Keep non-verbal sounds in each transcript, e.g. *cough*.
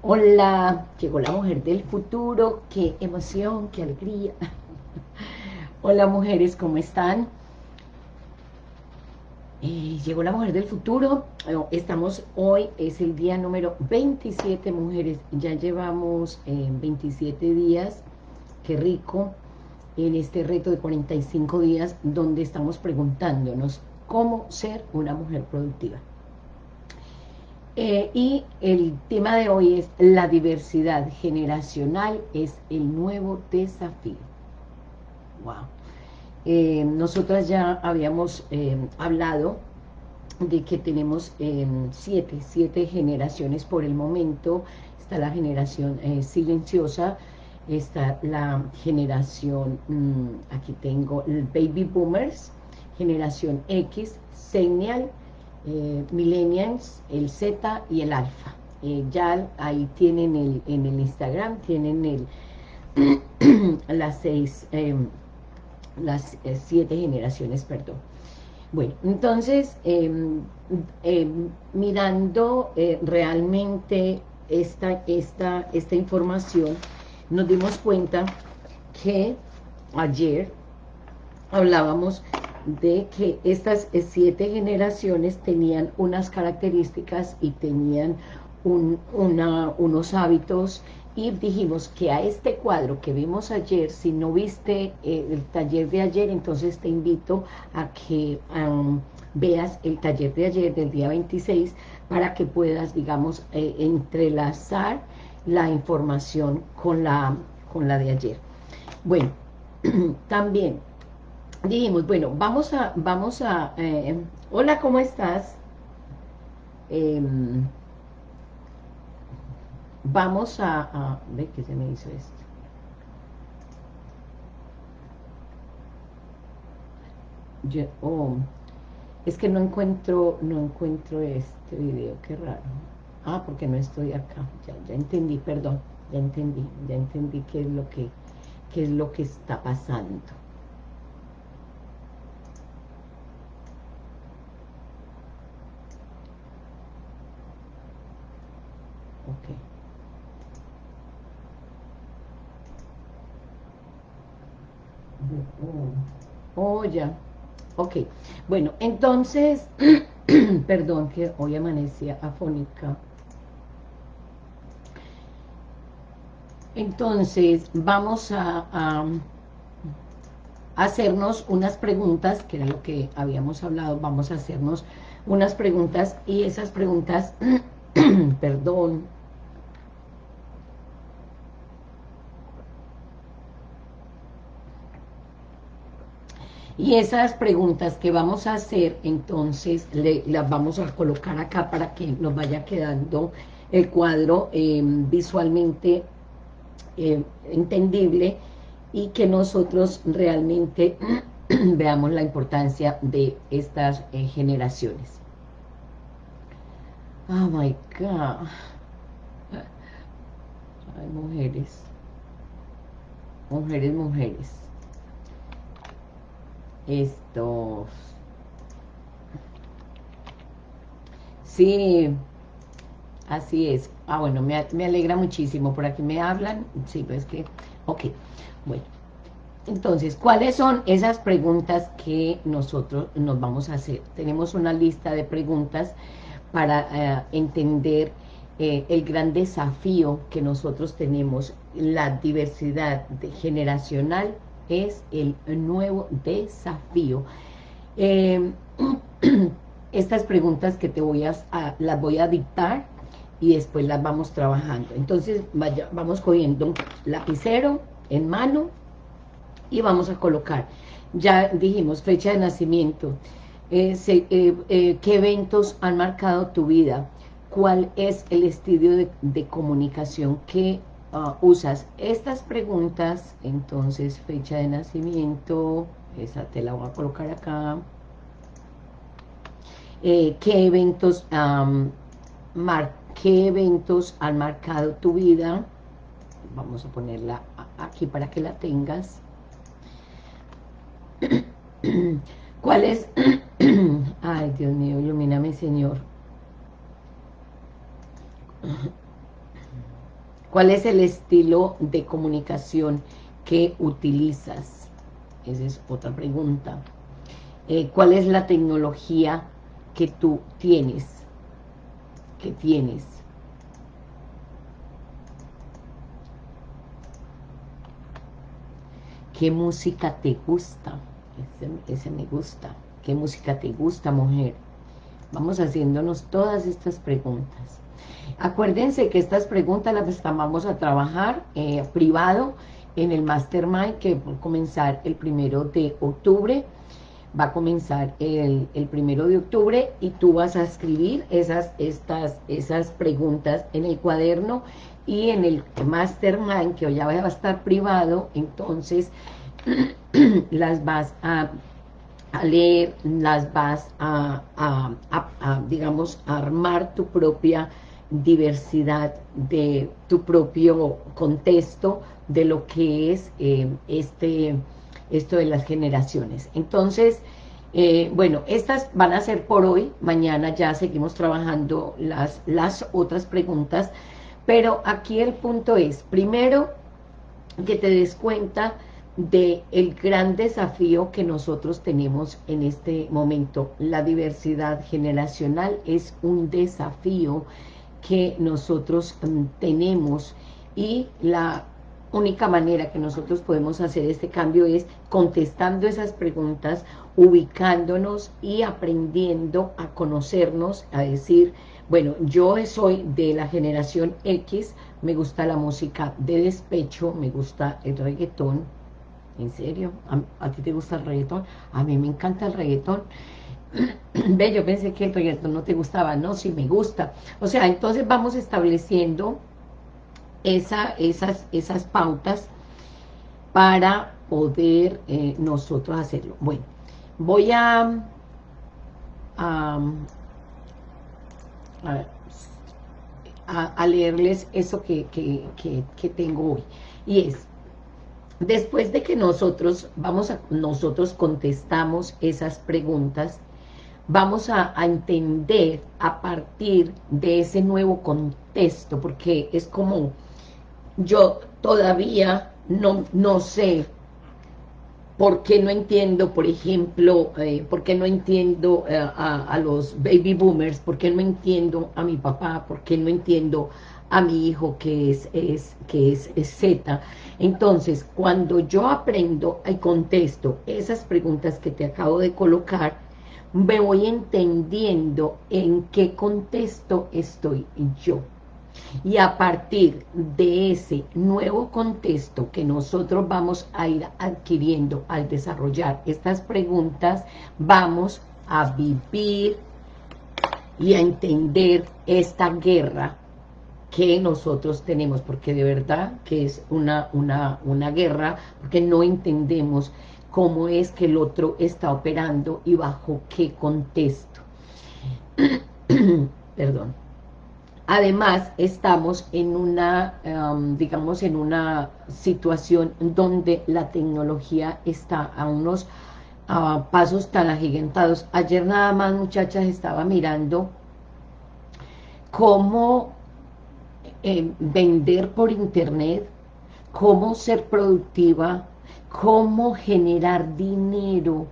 Hola, llegó la mujer del futuro, qué emoción, qué alegría. *laughs* Hola mujeres, ¿cómo están? Eh, llegó la mujer del futuro, estamos hoy, es el día número 27 mujeres, ya llevamos 27 eh, días, qué rico, en este reto de 45 días donde estamos preguntándonos cómo ser una mujer productiva. Eh, y el tema de hoy es la diversidad generacional es el nuevo desafío. Wow. Eh, nosotras ya habíamos eh, hablado de que tenemos siete, siete generaciones por el momento. Está la generación silenciosa, está la generación, mm, aquí tengo el baby boomers, generación X, señal, eh, millennials, el Z y el alfa. Eh, ya ahí tienen el, en el Instagram, tienen el *clears throat* las seis, em, las eh, siete generaciones, perdón. Bueno, entonces, em, em, mirando realmente esta, esta, esta información, nos dimos cuenta que ayer hablábamos de que estas siete generaciones tenían unas características y tenían unos hábitos y dijimos que a este cuadro que vimos ayer, si no viste eh, el taller de ayer, entonces te invito a que veas el taller de ayer del día 26 para que puedas, digamos, eh, entrelazar la información con la, con la de ayer. Bueno, *clears throat* también dijimos, bueno, vamos a, vamos a, eh, hola, ¿cómo estás? Em, vamos a, a, ve que se me hizo esto. oh, es que no encuentro, no encuentro este video, qué raro. Ah, porque no estoy acá, ya, ya entendí, perdón, ya entendí, ya entendí qué es lo que, qué es lo que está pasando. Ok. Oh, ya. Ok. Bueno, entonces, *clears throat* perdón que hoy amanecía afónica. Entonces, vamos a, a, hacernos unas preguntas, que era lo que habíamos hablado, vamos a hacernos unas preguntas y esas preguntas, *clears throat* perdón, Y esas preguntas que vamos a hacer, entonces las vamos a colocar acá para que nos vaya quedando el cuadro eh, visualmente eh, entendible y que nosotros realmente *clears throat* veamos la importancia de estas eh, generaciones. Oh my God. Ay, mujeres. Mujeres, mujeres estos. Sí. Así es. Ah bueno me, alegra muchísimo. Por aquí me hablan. Sí pues que ok. Bueno entonces, ¿cuáles son esas preguntas que nosotros nos vamos a hacer? Tenemos una lista de preguntas para eh, entender eh, el gran desafío que nosotros tenemos, la diversidad generacional es el nuevo desafío. Em, *clears throat* estas preguntas que te voy a, las voy a dictar y después las vamos trabajando. Entonces vamos cogiendo lapicero en mano y vamos a colocar. Ya dijimos fecha de nacimiento, eh, eh, eh, qué eventos han marcado tu vida, cuál es el estilo de comunicación que Ah, usas estas preguntas, entonces fecha de nacimiento, esa te la voy a colocar acá, eh, qué eventos qué eventos han marcado tu vida, vamos a ponerla aquí para que la tengas, *coughs* ¿cuál es? *coughs* ay Dios mío, ilumíname Señor, ¿Cuál es el estilo de comunicación que utilizas? Esa es otra pregunta. Eh, ¿Cuál es la tecnología que tú tienes? Que tienes. ¿Qué música te gusta? Ese, me gusta. ¿Qué música te gusta, mujer? Vamos haciéndonos todas estas preguntas. Acuérdense que estas preguntas las vamos a trabajar eh, privado en el Mastermind que va a comenzar el primero de octubre. Va a comenzar el, el, primero de octubre y tú vas a escribir esas, estas, esas preguntas en el cuaderno y en el Mastermind, que ya va a estar privado, entonces *clears throat* las vas a, leer, las vas a, digamos, a armar tu propia diversidad de tu propio contexto de lo que es eh, este esto de las generaciones. Entonces, eh, bueno, estas van a ser por hoy, mañana ya seguimos trabajando las, las otras preguntas, pero aquí el punto es, primero, que te des cuenta de el gran desafío que nosotros tenemos en este momento. La diversidad generacional es un desafío que nosotros mm, tenemos y la única manera que nosotros podemos hacer este cambio es contestando esas preguntas, ubicándonos y aprendiendo a conocernos, a decir, bueno, yo soy de la generación X, me gusta la música de despecho, me gusta el reggaetón, ¿en serio? ¿A, ti te gusta el reggaetón? A mí me encanta el reggaetón. *clears throat* Ve, yo pensé que el reggaetón no te gustaba, no, sí me gusta. O sea, entonces vamos estableciendo esa, esas, esas pautas para poder eh, nosotros hacerlo. Bueno, voy a, a, leerles eso que, que, tengo hoy. Y es, después de que nosotros, vamos a, nosotros contestamos esas preguntas, vamos a, a, entender a partir de ese nuevo contexto, porque es como yo todavía no, no sé por qué no entiendo, por ejemplo, eh, por qué no entiendo eh, a, los baby boomers, por qué no entiendo a mi papá, por qué no entiendo a mi hijo que es, es, que es Z. Entonces, cuando yo aprendo y contesto esas preguntas que te acabo de colocar, me voy entendiendo en qué contexto estoy yo. Y a partir de ese nuevo contexto que nosotros vamos a ir adquiriendo al desarrollar estas preguntas, vamos a vivir y a entender esta guerra que nosotros tenemos, porque de verdad que es una, una, una guerra, porque no entendemos cómo es que el otro está operando y bajo qué contexto. *clears throat* Perdón. Además, estamos en una, em, digamos, en una situación donde la tecnología está a unos pasos tan agigantados. Ayer nada más, muchachas, estaba mirando cómo em, vender por internet, cómo ser productiva, cómo generar dinero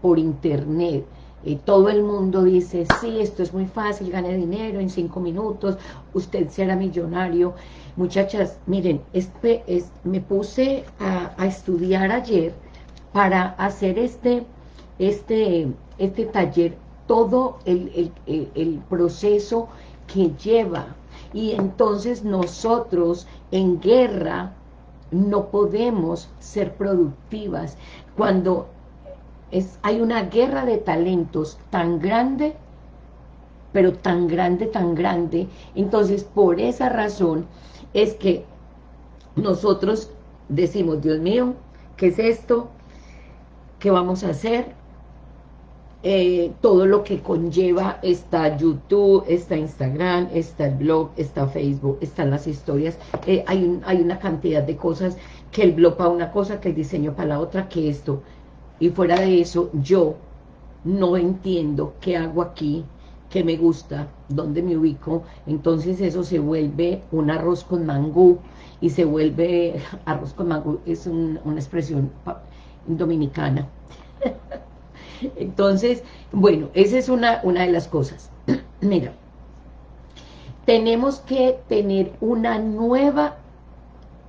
por internet y todo el mundo dice, sí, esto es muy fácil, gane dinero en cinco minutos, usted será millonario. Muchachas, miren, es, me puse a, estudiar ayer para hacer este, este, este taller, todo el, el proceso que lleva. Y entonces nosotros en guerra no podemos ser productivas. Cuando hay una guerra de talentos tan grande, pero tan grande, tan grande. Entonces, por esa razón es que nosotros decimos, Dios mío, ¿qué es esto? ¿Qué vamos a hacer? Eh, todo lo que conlleva está YouTube, está Instagram, está el blog, está Facebook, están las historias. Eh, hay, una cantidad de cosas que el blog para una cosa, que el diseño para la otra, que esto. Y fuera de eso, yo no entiendo qué hago aquí, que me gusta, dónde me ubico, entonces eso se vuelve un arroz con mangú y se vuelve, *laughs* arroz con mangú es una expresión dominicana. *laughs* entonces, bueno, esa es una, una de las cosas. *clears throat* Mira, tenemos que tener una nueva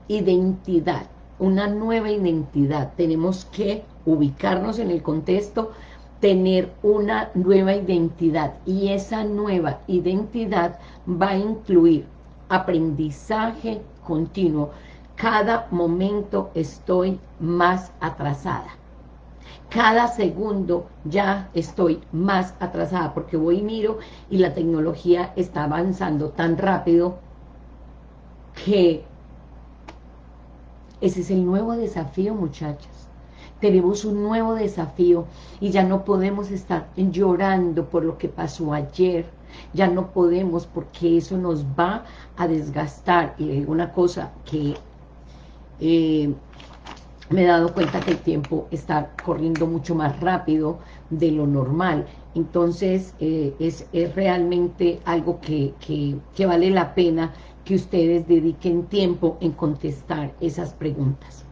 identidad, una nueva identidad. Tenemos que ubicarnos en el contexto, tener una nueva identidad y esa nueva identidad va a incluir aprendizaje continuo. Cada momento estoy más atrasada. Cada segundo ya estoy más atrasada porque voy y miro y la tecnología está avanzando tan rápido que ese es el nuevo desafío, muchachas. Tenemos un nuevo desafío y ya no podemos estar llorando por lo que pasó ayer. Ya no podemos porque eso nos va a desgastar. Y hay una cosa que eh, me he dado cuenta que el tiempo está corriendo mucho más rápido de lo normal. Entonces eh, es, realmente algo que, que vale la pena que ustedes dediquen tiempo en contestar esas preguntas.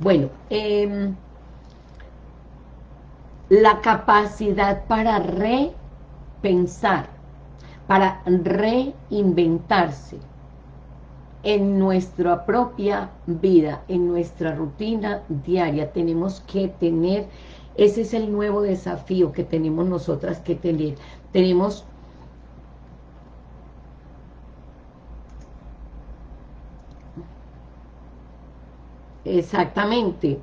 Bueno, em, la capacidad para repensar, para reinventarse en nuestra propia vida, en nuestra rutina diaria, tenemos que tener, ese es el nuevo desafío que tenemos nosotras que tener. Tenemos Exactamente,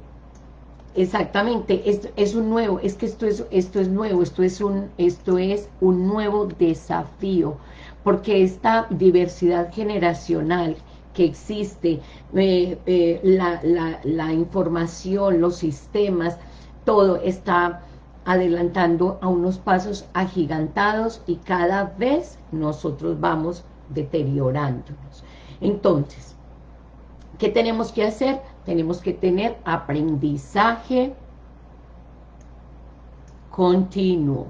exactamente, esto es un nuevo, es que esto es, esto es nuevo, esto es, un, esto es un nuevo desafío, porque esta diversidad generacional que existe, eh, eh, la, la, información, los sistemas, todo está adelantando a unos pasos agigantados y cada vez nosotros vamos deteriorándonos. Entonces, ¿qué tenemos que hacer? tenemos que tener aprendizaje continuo.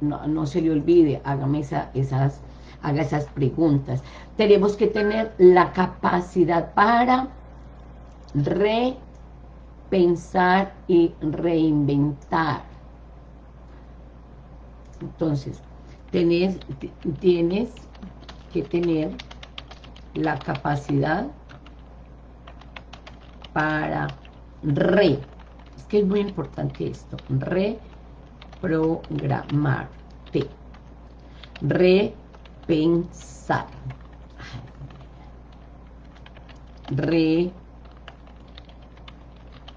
No, se le olvide, hágame esas, haga esas preguntas. Tenemos que tener la capacidad para repensar y reinventar. Entonces, tienes, tienes que tener la capacidad para re, es que es muy importante esto, reprogramarte, repensar,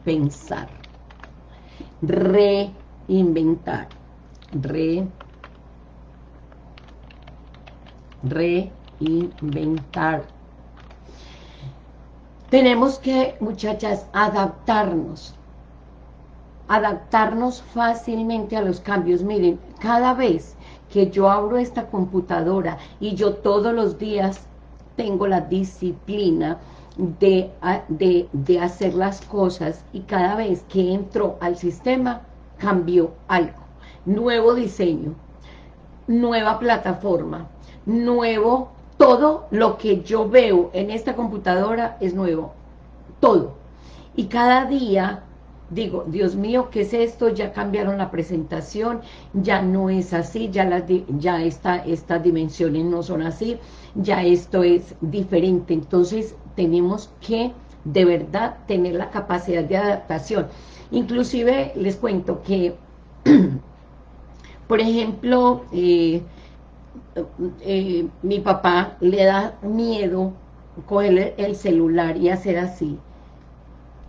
repensar, reinventar, re, reinventar. Tenemos que, muchachas, adaptarnos. Adaptarnos fácilmente a los cambios. Miren, cada vez que yo abro esta computadora y yo todos los días tengo la disciplina de, de, hacer las cosas y cada vez que entro al sistema cambió algo. Nuevo diseño, nueva plataforma, nuevo todo lo que yo veo en esta computadora es nuevo, todo. Y cada día digo, Dios mío, ¿qué es esto? Ya cambiaron la presentación, ya no es así, ya, las, ya estas dimensiones no son así, ya esto es diferente. Entonces tenemos que de verdad tener la capacidad de adaptación. Inclusive les cuento que, *clears throat* por ejemplo, eh, eh, mi papá le da miedo coger el celular y hacer así.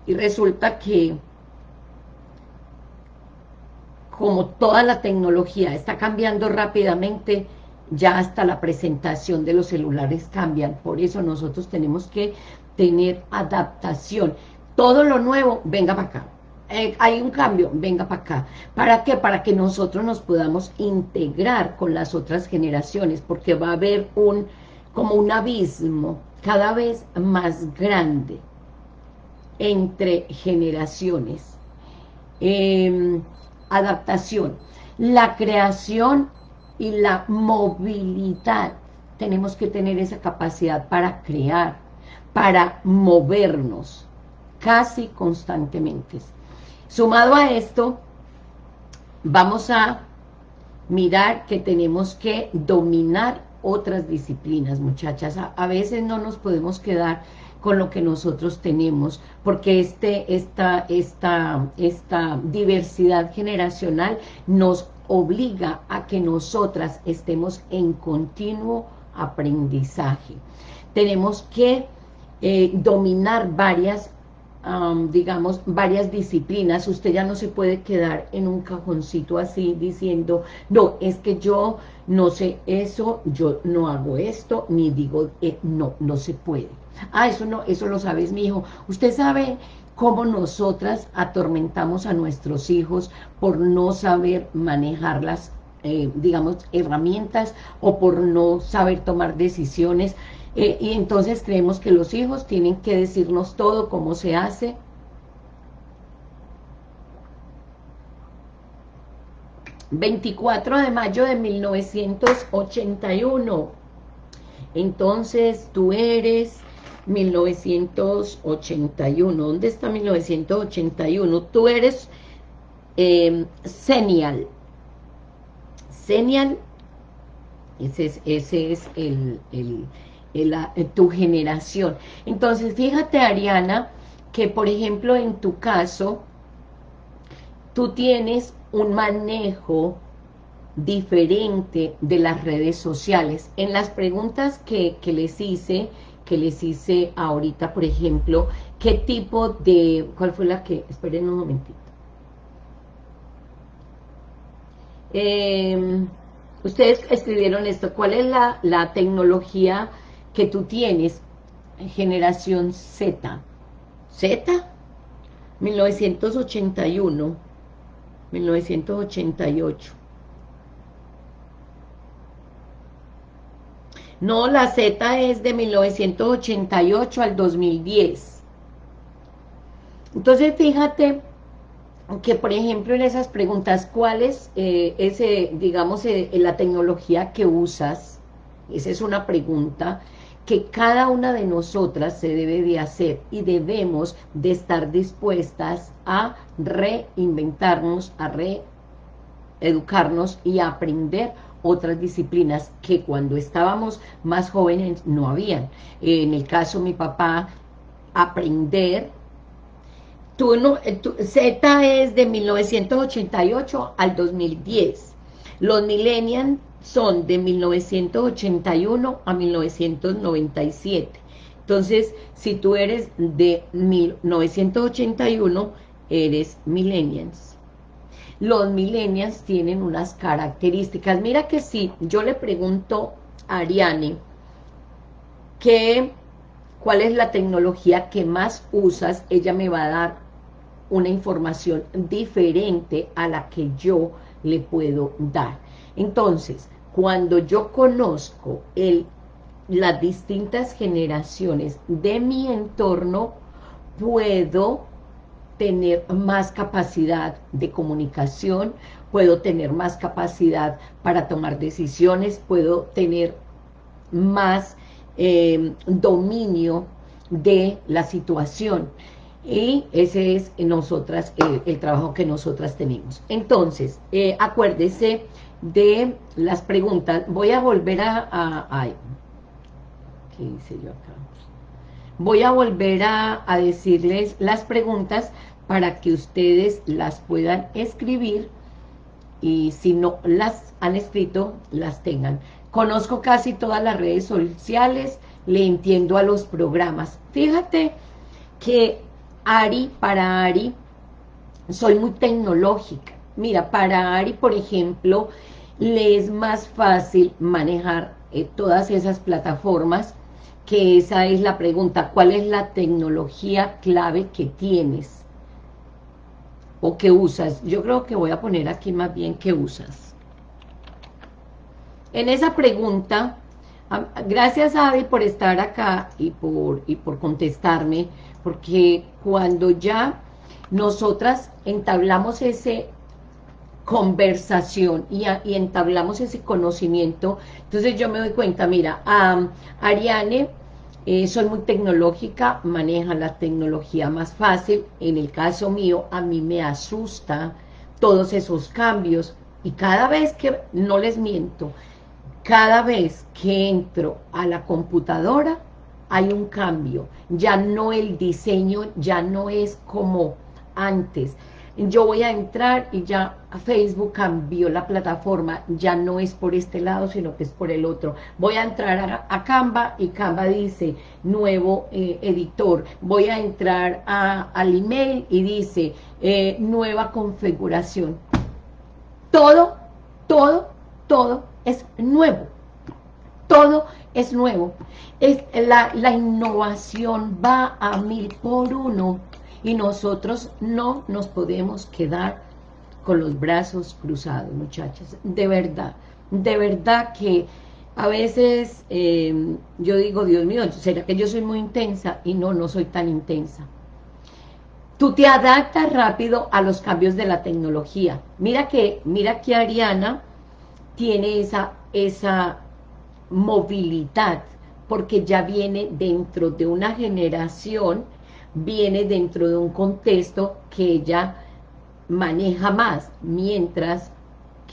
Y resulta que como toda la tecnología está cambiando rápidamente, ya hasta la presentación de los celulares cambian. Por eso nosotros tenemos que tener adaptación. Todo lo nuevo, venga para acá. Eh, hay un cambio, venga para acá. ¿Para qué? Para que nosotros nos podamos integrar con las otras generaciones, porque va a haber un como un abismo cada vez más grande entre generaciones. Em, adaptación. la creación y la movilidad. Tenemos que tener esa capacidad para crear, para movernos casi constantemente. Sumado a esto, vamos a mirar que tenemos que dominar otras disciplinas, muchachas. A, veces no nos podemos quedar con lo que nosotros tenemos, porque este, esta, esta, esta diversidad generacional nos obliga a que nosotras estemos en continuo aprendizaje. Tenemos que eh, dominar varias digamos, varias disciplinas, usted ya no se puede quedar en un cajoncito así diciendo, no, es que yo no sé eso, yo no hago esto, ni digo, eh, no, no se puede. Ah, eso no, eso lo sabes, mi hijo. Usted sabe cómo nosotras atormentamos a nuestros hijos por no saber manejar las, eh, digamos, herramientas o por no saber tomar decisiones eh, y entonces creemos que los hijos tienen que decirnos todo, cómo se hace. ...24 de mayo de 1981... ...entonces tú eres... 1981... ¿Dónde está 1981? Tú eres... Eh, Senial... Senial... Ese es, ese es el tu generación. Entonces, fíjate, Ariana, que por ejemplo en tu caso, tú tienes un manejo diferente de las redes sociales. En las preguntas que, les hice, que les hice ahorita, por ejemplo, ¿qué tipo de... ¿Cuál fue la que...? Esperen un momentito. Em, ustedes escribieron esto, ¿cuál es la, la tecnología que tú tienes, generación Z. ¿Z? 1981, 1988. No, la Z es de 1988 al 2010. Entonces, fíjate que, por ejemplo, en esas preguntas, ¿cuál es, eh, ese, digamos, eh, la tecnología que usas? Esa es una pregunta que cada una de nosotras se debe de hacer y debemos de estar dispuestas a reinventarnos, a reeducarnos y a aprender otras disciplinas que cuando estábamos más jóvenes no habían. En el caso de mi papá, aprender, tú no, Z es de 1988 al 2010. Los millennials son de 1981 a 1997. Entonces, si tú eres de 1981, eres millennials. Los millennials tienen unas características. Mira que si yo le pregunto a Ariane que, cuál es la tecnología que más usas, ella me va a dar una información diferente a la que yo le puedo dar. Entonces, cuando yo conozco el, las distintas generaciones de mi entorno, puedo tener más capacidad de comunicación, puedo tener más capacidad para tomar decisiones, puedo tener más em, dominio de la situación. Y ese es nosotras, el, trabajo que nosotras tenemos. Entonces, eh, acuérdese de las preguntas. Voy a volver a... ¿Qué hice yo acá? Voy a volver a, a decirles las preguntas para que ustedes las puedan escribir y si no las han escrito, las tengan. Conozco casi todas las redes sociales, le entiendo a los programas. Fíjate que Ari, para Ari, soy muy tecnológica. Mira, para Ari, por ejemplo, le es más fácil manejar eh, todas esas plataformas, que esa es la pregunta, ¿cuál es la tecnología clave que tienes? ¿O que usas? Yo creo que voy a poner aquí más bien ¿qué usas? En esa pregunta, gracias Adi por estar acá y por, y por contestarme, porque cuando ya nosotras entablamos ese conversación y, entablamos ese conocimiento, entonces yo me doy cuenta, mira, Ariane eh, soy muy tecnológica, maneja la tecnología más fácil, en el caso mío a mí me asusta todos esos cambios y cada vez que, no les miento, cada vez que entro a la computadora hay un cambio, ya no el diseño, ya no es como antes, yo voy a entrar y ya Facebook cambió la plataforma, ya no es por este lado, sino que es por el otro. Voy a entrar a, Canva y Canva dice nuevo eh, editor. Voy a entrar al email y dice eh, nueva configuración. Todo, todo, todo es nuevo. Todo es nuevo. Es, la, la innovación va a mil por uno y nosotros no nos podemos quedar con los brazos cruzados, muchachas, de verdad, de verdad que a veces eh, yo digo, Dios mío, ¿será que yo soy muy intensa? Y no, no soy tan intensa. Tú te adaptas rápido a los cambios de la tecnología. Mira que, mira que Ariana tiene esa, esa movilidad, porque ya viene dentro de una generación viene dentro de un contexto que ella maneja más, mientras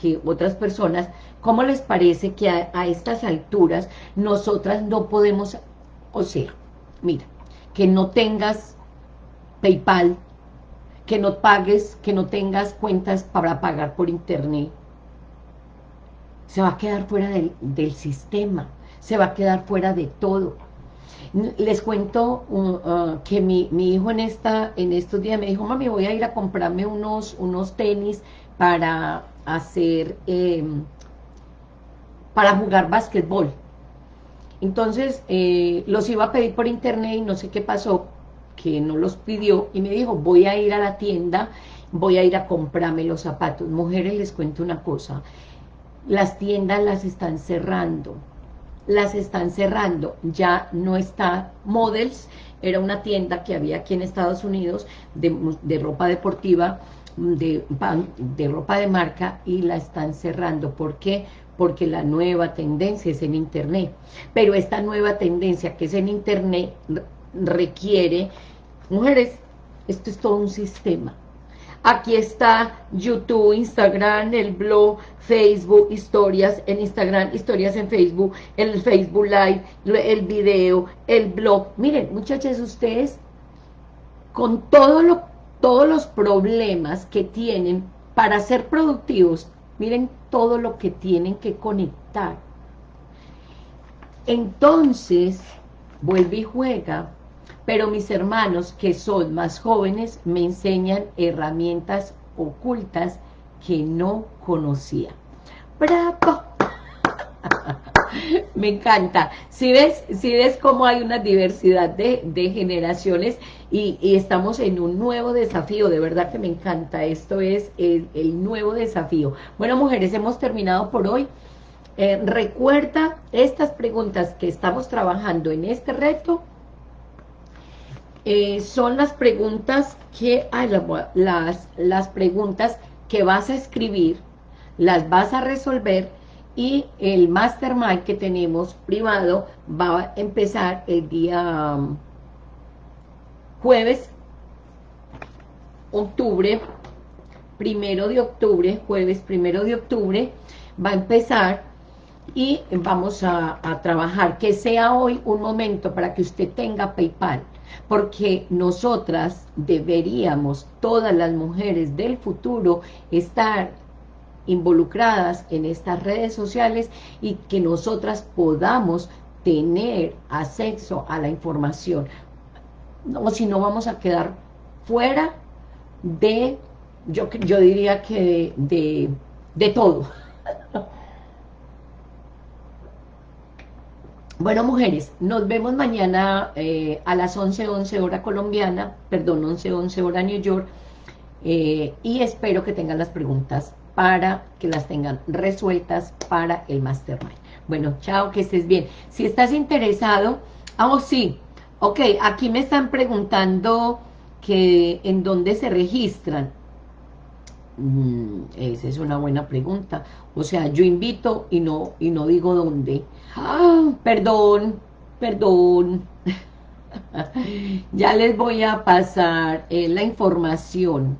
que otras personas, ¿cómo les parece que a, estas alturas nosotras no podemos, o sea, mira, que no tengas Paypal, que no pagues, que no tengas cuentas para pagar por internet, se va a quedar fuera del, del sistema, se va a quedar fuera de todo. Les cuento uh, que mi, hijo en esta en estos días me dijo, mami, voy a ir a comprarme unos, unos tenis para hacer, em, para jugar básquetbol. Entonces, eh, los iba a pedir por internet y no sé qué pasó, que no los pidió, y me dijo, voy a ir a la tienda, voy a ir a comprarme los zapatos. Mujeres, les cuento una cosa, las tiendas las están cerrando, las están cerrando, ya no está Models, era una tienda que había aquí en Estados Unidos de, ropa deportiva, de, de ropa de marca y la están cerrando. ¿Por qué? Porque la nueva tendencia es en Internet. Pero esta nueva tendencia que es en Internet requiere, mujeres, esto es todo un sistema. Aquí está YouTube, Instagram, el blog, Facebook, historias en Instagram, historias en Facebook, el Facebook Live, el video, el blog. Miren, muchachos, ustedes con todos los problemas que tienen para ser productivos, miren todo lo que tienen que conectar. Entonces, vuelve y juega pero mis hermanos que son más jóvenes me enseñan herramientas ocultas que no conocía. ¡Bravo! *laughs* me encanta. Si ves, ves cómo hay una diversidad de, generaciones y, estamos en un nuevo desafío, de verdad que me encanta. Esto es el, nuevo desafío. Bueno, mujeres, hemos terminado por hoy. Eh, recuerda estas preguntas que estamos trabajando en este reto eh, son las preguntas que, las, las preguntas que vas a escribir, las vas a resolver y el mastermind que tenemos privado va a empezar el día um, jueves, octubre, primero de octubre, jueves primero de octubre, va a empezar y vamos a, a trabajar, que sea hoy un momento para que usted tenga Paypal, porque nosotras deberíamos, todas las mujeres del futuro, estar involucradas en estas redes sociales y que nosotras podamos tener acceso a la información. O si no vamos a quedar fuera de, yo, yo diría que de, de todo. *laughs* Bueno, mujeres, nos vemos mañana eh, a las 11:11 11 hora colombiana, perdón, 11:11 11 hora New York, eh, y espero que tengan las preguntas para que las tengan resueltas para el Mastermind. Bueno, chao, que estés bien. Si estás interesado, ah, oh, sí, ok, aquí me están preguntando que en dónde se registran. Mm, esa es una buena pregunta. O sea, yo invito y no, y no digo dónde. ¡Ah! Perdón, perdón. *laughs* ya les voy a pasar eh, la información.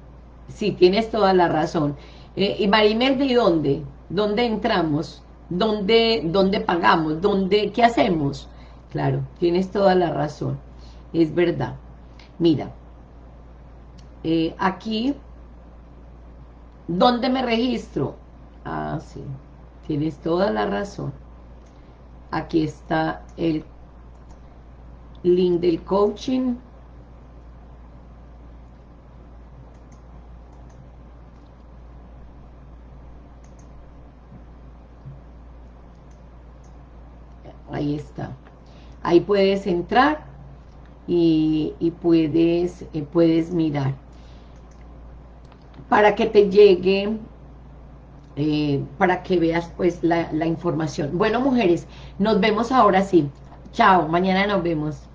Sí, tienes toda la razón. Eh, y Marimel, ¿de dónde? ¿Dónde entramos? ¿Dónde, ¿Dónde pagamos? ¿Dónde, ¿Qué hacemos? Claro, tienes toda la razón. Es verdad. Mira, eh, aquí ¿Dónde me registro? Ah, sí, tienes toda la razón. Aquí está el link del coaching. Ahí está. Ahí puedes entrar y, puedes, eh, puedes mirar para que te llegue, eh, para que veas pues la, la información. Bueno, mujeres, nos vemos ahora sí. Chao, mañana nos vemos.